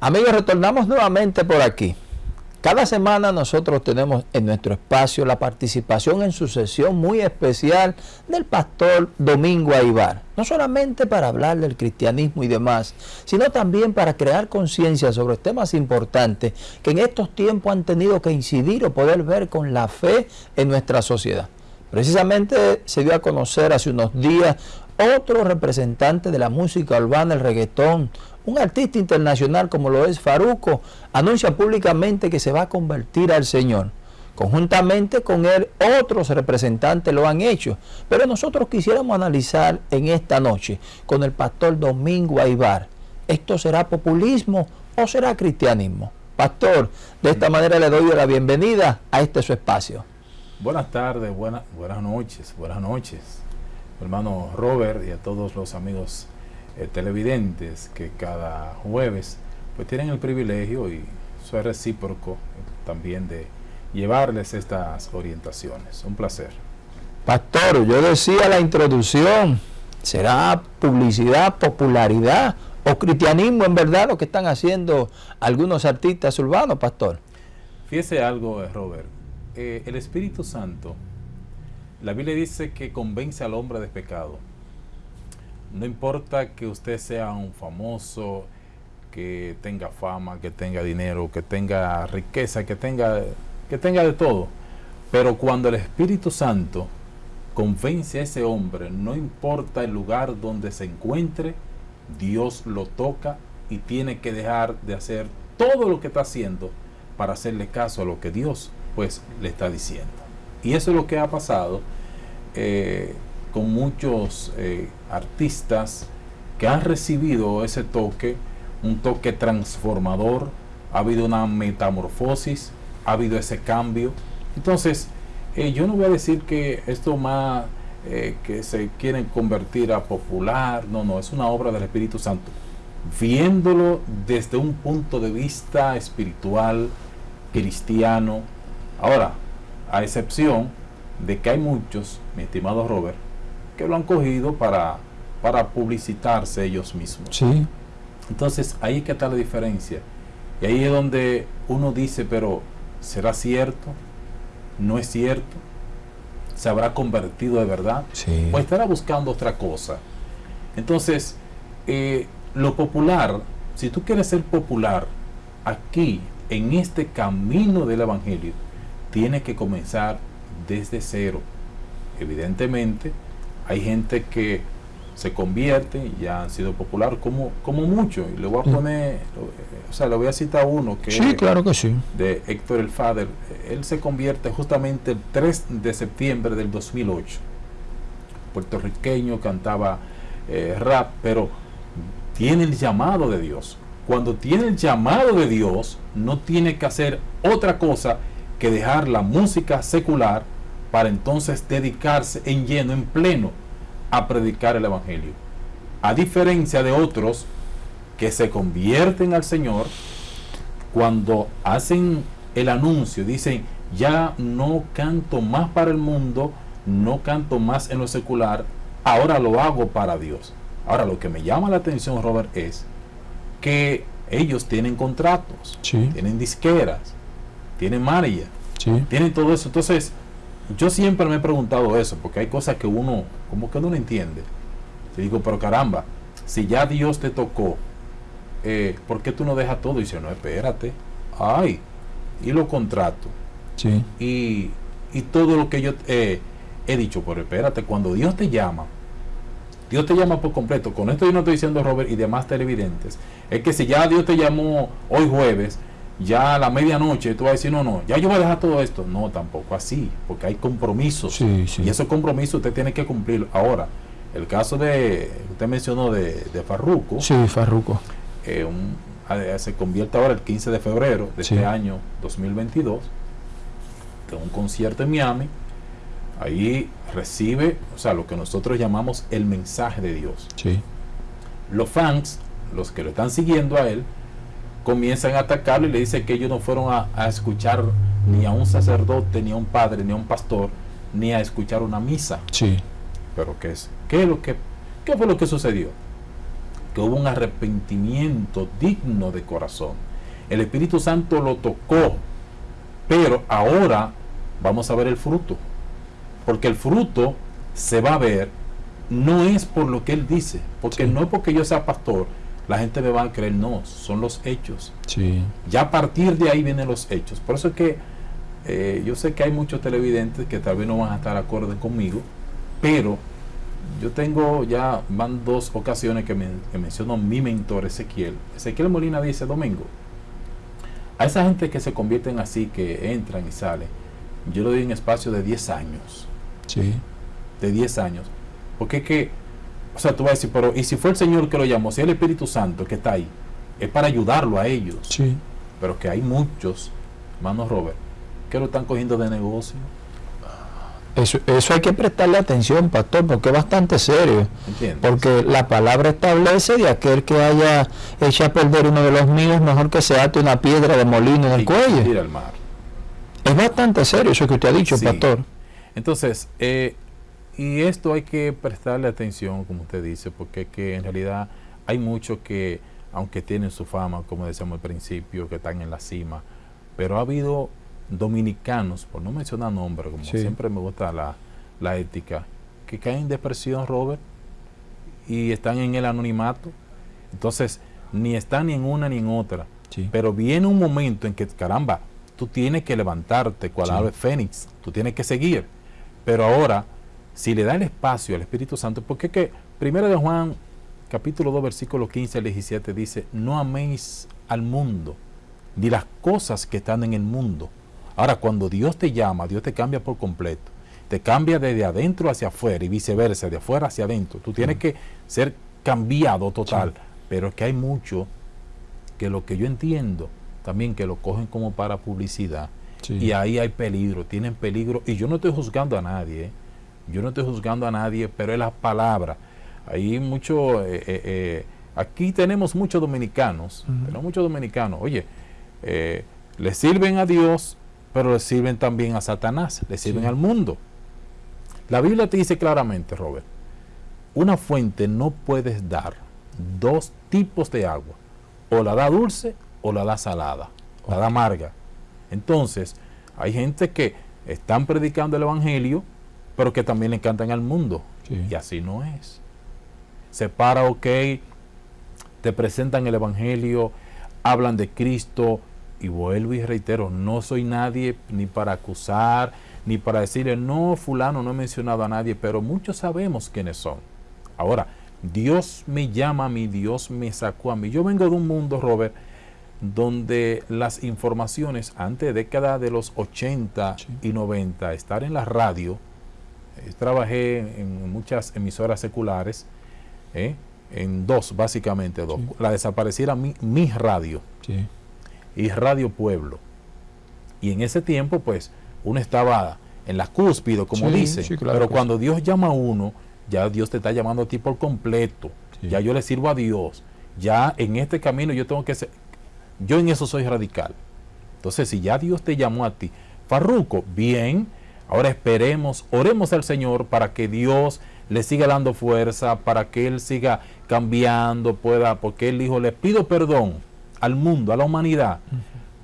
Amigos, retornamos nuevamente por aquí. Cada semana nosotros tenemos en nuestro espacio la participación en su sesión muy especial del pastor Domingo Aibar. No solamente para hablar del cristianismo y demás, sino también para crear conciencia sobre temas importantes que en estos tiempos han tenido que incidir o poder ver con la fe en nuestra sociedad. Precisamente se dio a conocer hace unos días otro representante de la música urbana, el reggaetón, un artista internacional como lo es Faruco, anuncia públicamente que se va a convertir al Señor. Conjuntamente con él, otros representantes lo han hecho. Pero nosotros quisiéramos analizar en esta noche con el pastor Domingo Aibar. ¿Esto será populismo o será cristianismo? Pastor, de esta manera le doy la bienvenida a este su espacio. Buenas tardes, buenas noches, buenas noches, hermano Robert y a todos los amigos eh, televidentes que cada jueves pues tienen el privilegio y soy recíproco también de llevarles estas orientaciones. Un placer. Pastor, yo decía la introducción, ¿será publicidad, popularidad o cristianismo en verdad lo que están haciendo algunos artistas urbanos, pastor? Fíjese algo, eh, Robert. Eh, el Espíritu Santo, la Biblia dice que convence al hombre de pecado. No importa que usted sea un famoso, que tenga fama, que tenga dinero, que tenga riqueza, que tenga, que tenga de todo. Pero cuando el Espíritu Santo convence a ese hombre, no importa el lugar donde se encuentre, Dios lo toca y tiene que dejar de hacer todo lo que está haciendo para hacerle caso a lo que Dios pues le está diciendo. Y eso es lo que ha pasado. Eh, muchos eh, artistas que han recibido ese toque, un toque transformador, ha habido una metamorfosis, ha habido ese cambio. Entonces, eh, yo no voy a decir que esto más eh, que se quieren convertir a popular, no, no, es una obra del Espíritu Santo. Viéndolo desde un punto de vista espiritual, cristiano. Ahora, a excepción de que hay muchos, mi estimado Robert, que lo han cogido para, para publicitarse ellos mismos. Sí. Entonces ahí es que está la diferencia. Y ahí es donde uno dice, pero ¿será cierto? ¿No es cierto? ¿Se habrá convertido de verdad? Sí. ¿O estará buscando otra cosa? Entonces, eh, lo popular, si tú quieres ser popular aquí, en este camino del Evangelio, tiene que comenzar desde cero. Evidentemente, hay gente que se convierte y ya han sido popular como, como mucho. Y le voy a poner, o sea, le voy a citar uno que sí, claro que sí. de Héctor El Fader. Él se convierte justamente el 3 de septiembre del 2008. Puertorriqueño, cantaba eh, rap, pero tiene el llamado de Dios. Cuando tiene el llamado de Dios, no tiene que hacer otra cosa que dejar la música secular para entonces dedicarse en lleno, en pleno, a predicar el Evangelio. A diferencia de otros que se convierten al Señor, cuando hacen el anuncio, dicen, ya no canto más para el mundo, no canto más en lo secular, ahora lo hago para Dios. Ahora lo que me llama la atención, Robert, es que ellos tienen contratos, tienen disqueras, tienen María, tienen todo eso. Entonces, yo siempre me he preguntado eso, porque hay cosas que uno, como que no lo entiende. Te digo, pero caramba, si ya Dios te tocó, eh, ¿por qué tú no dejas todo? Y dice, no, espérate, ay, y lo contrato. Sí. Y, y todo lo que yo eh, he dicho, pero espérate, cuando Dios te llama, Dios te llama por completo. Con esto yo no estoy diciendo Robert y demás televidentes. Es que si ya Dios te llamó hoy jueves, ya a la medianoche tú vas a decir, no, no, ya yo voy a dejar todo esto. No, tampoco así, porque hay compromisos. Y esos compromisos usted tiene que cumplir. Ahora, el caso de, usted mencionó de, de Farruco. Sí, Farruco. Eh, se convierte ahora el 15 de febrero de este año 2022, de un concierto en Miami. Ahí recibe, o sea, lo que nosotros llamamos el mensaje de Dios. Sí. Los fans, los que lo están siguiendo a él, comienzan a atacarlo y le dicen que ellos no fueron a, escuchar ni a un sacerdote, ni a un padre, ni a un pastor, ni a escuchar una misa. Sí. Pero ¿qué es? ¿Qué, es lo que, ¿Qué fue lo que sucedió? que hubo un arrepentimiento digno de corazón. El Espíritu Santo lo tocó, pero ahora vamos a ver el fruto. Porque el fruto se va a ver, no es por lo que él dice, porque no es porque yo sea pastor, la gente me va a creer, no, son los hechos. Sí. Ya a partir de ahí vienen los hechos. Por eso es que eh, yo sé que hay muchos televidentes que tal vez no van a estar acorde conmigo, pero yo tengo ya, van dos ocasiones que, me, menciono mi mentor Ezequiel. Ezequiel Molina dice, Domingo, a esa gente que se convierten así, que entran y salen, yo le doy un espacio de 10 años. Sí. De 10 años. Porque es que, o sea, tú vas a decir, pero ¿y si fue el Señor que lo llamó? Si es el Espíritu Santo que está ahí, es para ayudarlo a ellos. Sí. Pero que hay muchos, hermano Robert, que lo están cogiendo de negocio. Eso, eso hay que prestarle atención, pastor, porque es bastante serio. Porque la palabra establece de aquel que haya hecho a perder uno de los míos, mejor que se ate una piedra de molino en el cuello. Al mar. Es bastante serio eso que usted ha dicho, pastor. Entonces, eh, y esto hay que prestarle atención, como usted dice, porque que en realidad hay muchos que, aunque tienen su fama, como decíamos al principio, que están en la cima, pero ha habido dominicanos, por no mencionar nombres, como siempre me gusta la, ética, que caen en depresión, Robert, y están en el anonimato. Entonces, ni están ni en una ni en otra. Pero viene un momento en que, caramba, tú tienes que levantarte, cual ave fénix, tú tienes que seguir. Pero ahora, si le da el espacio al Espíritu Santo, porque que primero de Juan, capítulo 2, versículo 15 al 17, dice, no améis al mundo, ni las cosas que están en el mundo Ahora, cuando Dios te llama, Dios te cambia por completo. Te cambia desde adentro hacia afuera y viceversa, de afuera hacia adentro. Tú tienes que ser cambiado total. Pero es que hay mucho que lo que yo entiendo también que lo cogen como para publicidad. Y ahí hay peligro, tienen peligro. Y yo no estoy juzgando a nadie, ¿eh? Yo no estoy juzgando a nadie, pero es la palabra. Hay mucho, eh, eh, aquí tenemos muchos dominicanos, tenemos muchos dominicanos, oye, le sirven a Dios, pero le sirven también a Satanás, le sirven al mundo. La Biblia te dice claramente, Robert, una fuente no puedes dar dos tipos de agua, o la da dulce o la da salada, o la da amarga. Entonces, hay gente que están predicando el Evangelio, pero que también le encantan al mundo. Y así no es. Se para, ok, te presentan el Evangelio, hablan de Cristo, y vuelvo y reitero, no soy nadie ni para acusar, ni para decirle, no, fulano, no he mencionado a nadie, pero muchos sabemos quiénes son. Ahora, Dios me llama a mí, Dios me sacó a mí. Yo vengo de un mundo, Robert, donde las informaciones, antes de década de los 80 y 90, estar en la radio, trabajé en muchas emisoras seculares, eh, en dos, básicamente dos. La desapareciera mi, mi radio. Sí y Radio Pueblo. Y en ese tiempo, pues, uno estaba en la cúspide, como dice, pero cuando Dios llama a uno, ya Dios te está llamando a ti por completo. Ya yo le sirvo a Dios. Ya en este camino yo tengo que ser, yo en eso soy radical. Entonces, si ya Dios te llamó a ti, Farruco, bien, ahora esperemos, oremos al Señor para que Dios le siga dando fuerza, para que Él siga cambiando, pueda, porque Él dijo, le pido perdón al mundo, a la humanidad,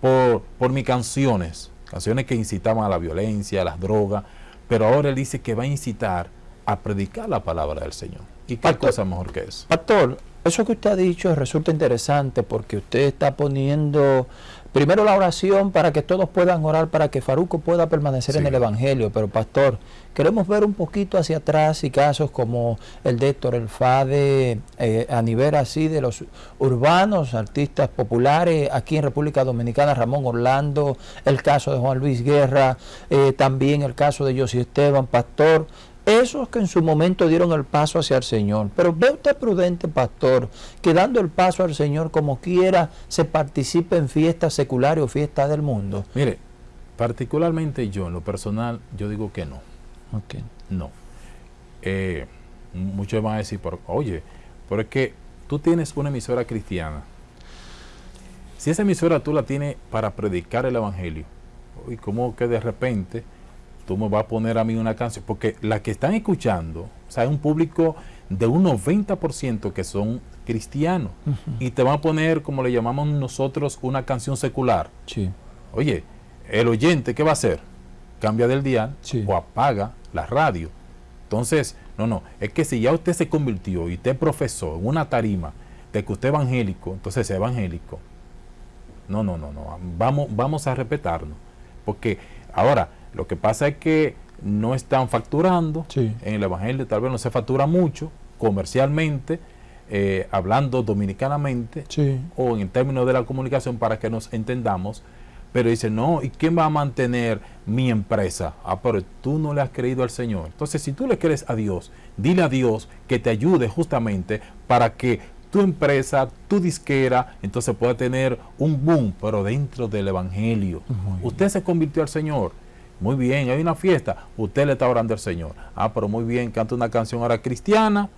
por, por mis canciones, canciones que incitaban a la violencia, a las drogas, pero ahora él dice que va a incitar a predicar la palabra del Señor. ¿Y qué cosa mejor que eso? Pastor, eso que usted ha dicho resulta interesante porque usted está poniendo primero la oración para que todos puedan orar, para que Faruco pueda permanecer en el Evangelio. Pero pastor, queremos ver un poquito hacia atrás y casos como el de Héctor El Fade, eh, a nivel así de los urbanos, artistas populares, aquí en República Dominicana, Ramón Orlando, el caso de Juan Luis Guerra, eh, también el caso de José Esteban, pastor esos que en su momento dieron el paso hacia el Señor. Pero ve usted prudente, pastor, que dando el paso al Señor como quiera, se participe en fiestas seculares o fiestas del mundo. Mire, particularmente yo, en lo personal, yo digo que no. Okay. No. Eh, muchos van a decir, oye, pero es que tú tienes una emisora cristiana. Si esa emisora tú la tienes para predicar el Evangelio, y como que de repente tú me vas a poner a mí una canción, porque la que están escuchando, o sea, es un público de un 90% que son cristianos y te van a poner, como le llamamos nosotros, una canción secular. Sí. Oye, el oyente, ¿qué va a hacer? Cambia del día Sí. o apaga la radio. Entonces, no, no, es que si ya usted se convirtió y usted profesó en una tarima de que usted es evangélico, entonces es evangélico. No, no, no, no, vamos, vamos a respetarnos. Porque ahora, lo que pasa es que no están facturando Sí. en el evangelio, tal vez no se factura mucho comercialmente, eh, hablando dominicanamente, Sí. o en términos de la comunicación para que nos entendamos, pero dice, no, ¿y quién va a mantener mi empresa? Ah, pero tú no le has creído al Señor. Entonces, si tú le crees a Dios, dile a Dios que te ayude justamente para que tu empresa, tu disquera, entonces pueda tener un boom, pero dentro del Evangelio. Usted se convirtió al Señor. Muy bien, hay una fiesta, usted le está orando al Señor. Ah, pero muy bien, canta una canción ahora cristiana,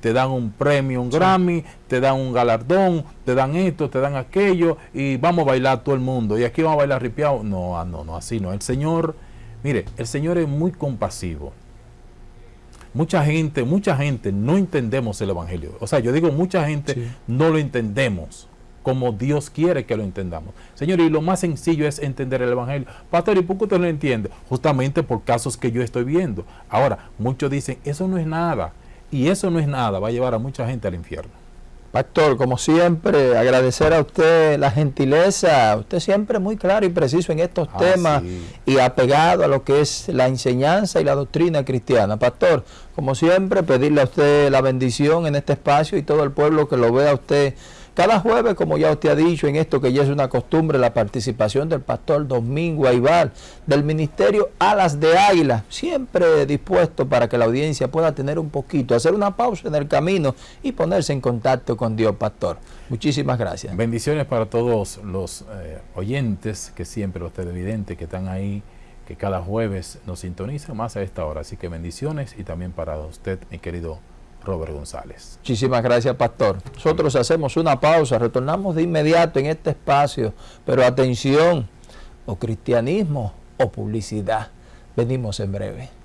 te dan un premio, un Grammy, te dan un galardón, te dan esto, te dan aquello, y vamos a bailar todo el mundo. Y aquí vamos a bailar ripiado. No, ah, no, no, así no. El Señor, mire, el Señor es muy compasivo. Mucha gente, mucha gente no entendemos el Evangelio. O sea, yo digo, mucha gente Sí. no lo entendemos como Dios quiere que lo entendamos. Señor, y lo más sencillo es entender el Evangelio. Pastor, ¿y por qué usted no lo entiende? Justamente por casos que yo estoy viendo. Ahora, muchos dicen, eso no es nada. Y eso no es nada, va a llevar a mucha gente al infierno. Pastor, como siempre, agradecer a usted la gentileza. Usted siempre muy claro y preciso en estos Ah, temas sí. y apegado a lo que es la enseñanza y la doctrina cristiana. Pastor, como siempre, pedirle a usted la bendición en este espacio y todo el pueblo que lo vea a usted cada jueves, como ya usted ha dicho, en esto que ya es una costumbre, la participación del pastor Domingo Aibar, del ministerio Alas de Águila, siempre dispuesto para que la audiencia pueda tener un poquito, hacer una pausa en el camino y ponerse en contacto con Dios, pastor. Muchísimas gracias. Bendiciones para todos los eh, oyentes que siempre, los televidentes que están ahí, que cada jueves nos sintonizan más a esta hora. Así que bendiciones y también para usted, mi querido Robert González. Muchísimas gracias, pastor. Nosotros hacemos una pausa, retornamos de inmediato en este espacio, pero atención, o cristianismo o publicidad. Venimos en breve.